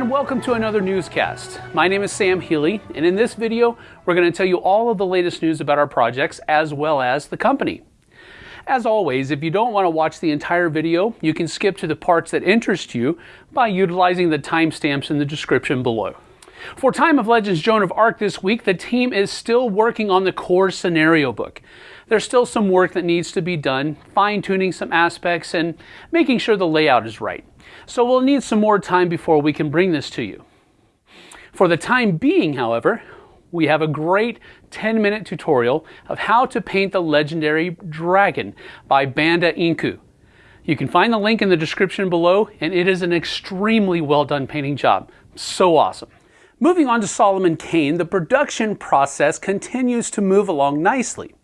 and welcome to another newscast. My name is Sam Healy, and in this video, we're going to tell you all of the latest news about our projects as well as the company. As always, if you don't want to watch the entire video, you can skip to the parts that interest you by utilizing the timestamps in the description below. For Time of Legends Joan of Arc this week, the team is still working on the core scenario book. There's still some work that needs to be done, fine-tuning some aspects and making sure the layout is right. So we'll need some more time before we can bring this to you. For the time being, however, we have a great 10 minute tutorial of how to paint the legendary dragon by Banda Inku. You can find the link in the description below and it is an extremely well done painting job. So awesome. Moving on to Solomon Kane, the production process continues to move along nicely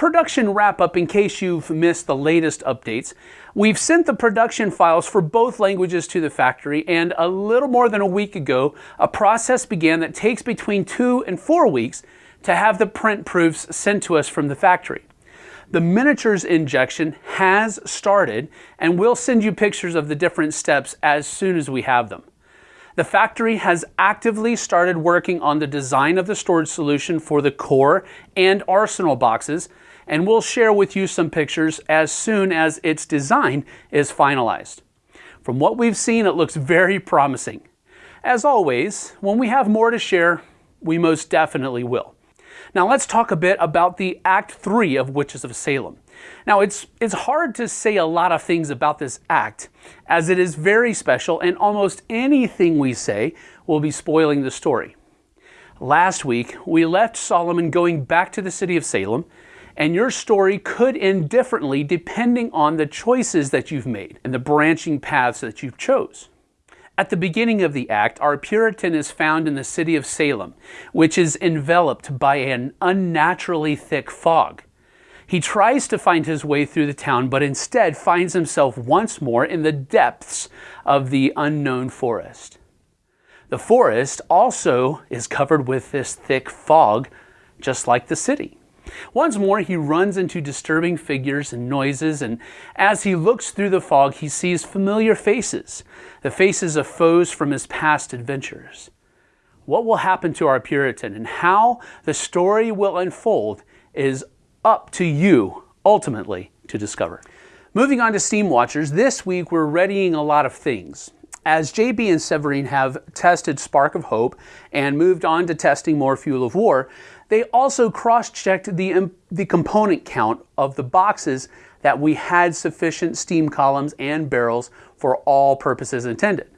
production wrap up in case you've missed the latest updates. We've sent the production files for both languages to the factory, and a little more than a week ago, a process began that takes between two and four weeks to have the print proofs sent to us from the factory. The miniatures injection has started, and we'll send you pictures of the different steps as soon as we have them. The factory has actively started working on the design of the storage solution for the core and arsenal boxes, and we'll share with you some pictures as soon as its design is finalized. From what we've seen, it looks very promising. As always, when we have more to share, we most definitely will. Now let's talk a bit about the Act 3 of Witches of Salem. Now it's, it's hard to say a lot of things about this act as it is very special and almost anything we say will be spoiling the story. Last week, we left Solomon going back to the city of Salem and your story could end differently depending on the choices that you've made and the branching paths that you've chose. At the beginning of the act, our Puritan is found in the city of Salem, which is enveloped by an unnaturally thick fog. He tries to find his way through the town, but instead finds himself once more in the depths of the unknown forest. The forest also is covered with this thick fog, just like the city. Once more, he runs into disturbing figures and noises, and as he looks through the fog, he sees familiar faces, the faces of foes from his past adventures. What will happen to our Puritan and how the story will unfold is up to you, ultimately, to discover. Moving on to Steam Watchers, this week we're readying a lot of things. As JB and Severine have tested Spark of Hope and moved on to testing more Fuel of War, they also cross-checked the, the component count of the boxes that we had sufficient steam columns and barrels for all purposes intended.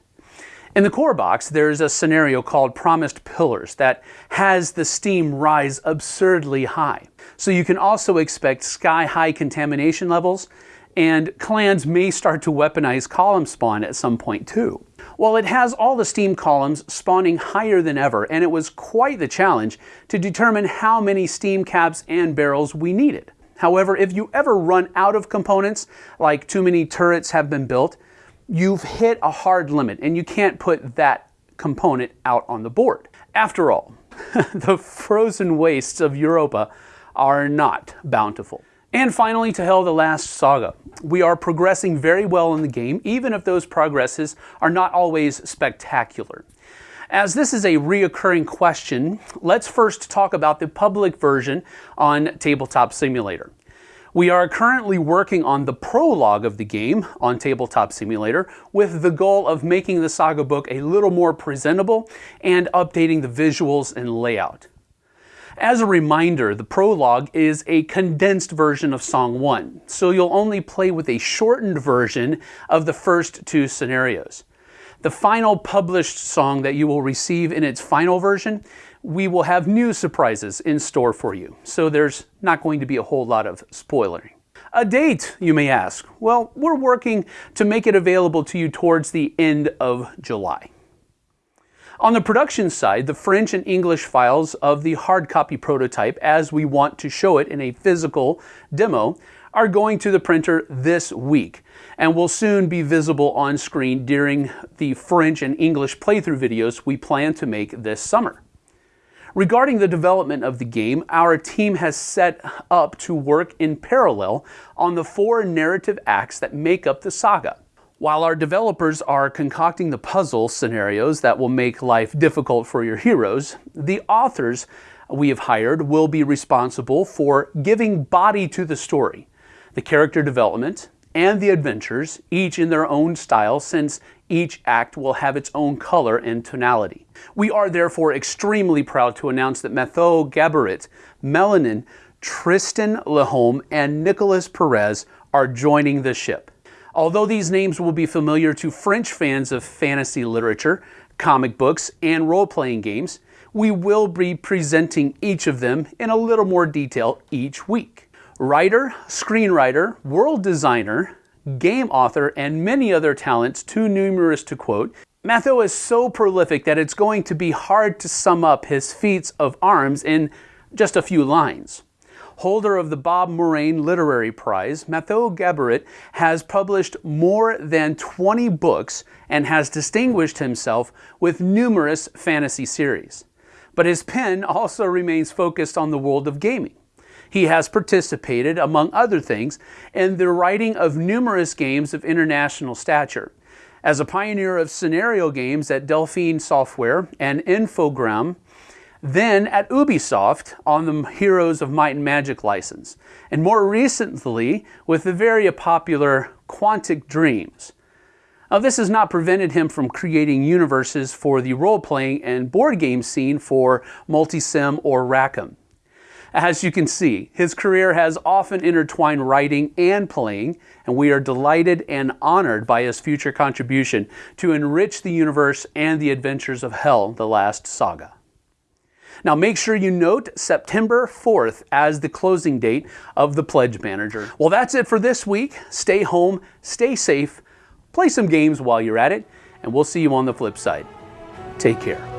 In the core box, there's a scenario called Promised Pillars that has the steam rise absurdly high. So you can also expect sky-high contamination levels, and clans may start to weaponize column spawn at some point too. Well, it has all the steam columns spawning higher than ever, and it was quite the challenge to determine how many steam caps and barrels we needed. However, if you ever run out of components, like too many turrets have been built, you've hit a hard limit and you can't put that component out on the board. After all, the frozen wastes of Europa are not bountiful. And finally, to Hel the Last Saga. We are progressing very well in the game, even if those progresses are not always spectacular. As this is a reoccurring question, let's first talk about the public version on Tabletop Simulator. We are currently working on the prologue of the game on Tabletop Simulator with the goal of making the saga book a little more presentable and updating the visuals and layout. As a reminder, the prologue is a condensed version of Song 1, so you'll only play with a shortened version of the first two scenarios. The final published song that you will receive in its final version, we will have new surprises in store for you, so there's not going to be a whole lot of spoiling. A date, you may ask. Well, we're working to make it available to you towards the end of July. On the production side, the French and English files of the hard copy prototype, as we want to show it in a physical demo, are going to the printer this week and will soon be visible on screen during the French and English playthrough videos we plan to make this summer. Regarding the development of the game, our team has set up to work in parallel on the four narrative acts that make up the saga. While our developers are concocting the puzzle scenarios that will make life difficult for your heroes, the authors we have hired will be responsible for giving body to the story, the character development, and the adventures, each in their own style since each act will have its own color and tonality. We are therefore extremely proud to announce that Mathieu Gaborit, Melanin, Tristan Lhomme, and Nicholas Perez are joining the ship. Although these names will be familiar to French fans of fantasy literature, comic books, and role-playing games, we will be presenting each of them in a little more detail each week. Writer, screenwriter, world designer, game author, and many other talents too numerous to quote, Matho is so prolific that it's going to be hard to sum up his feats of arms in just a few lines. Holder of the Bob Morane Literary Prize, Mathieu Gaborit has published more than 20 books and has distinguished himself with numerous fantasy series. But his pen also remains focused on the world of gaming. He has participated, among other things, in the writing of numerous games of international stature. As a pioneer of scenario games at Delphine Software and Infogrames, then at Ubisoft on the Heroes of Might and Magic license, and more recently with the very popular Quantic Dreams. Now, this has not prevented him from creating universes for the role-playing and board game scene for Multisim or Rackham. As you can see, his career has often intertwined writing and playing, and we are delighted and honored by his future contribution to enrich the universe and the adventures of Hel, the Last Saga. Now make sure you note September 4th as the closing date of the Pledge Manager. Well, that's it for this week. Stay home, stay safe, play some games while you're at it, and we'll see you on the flip side. Take care.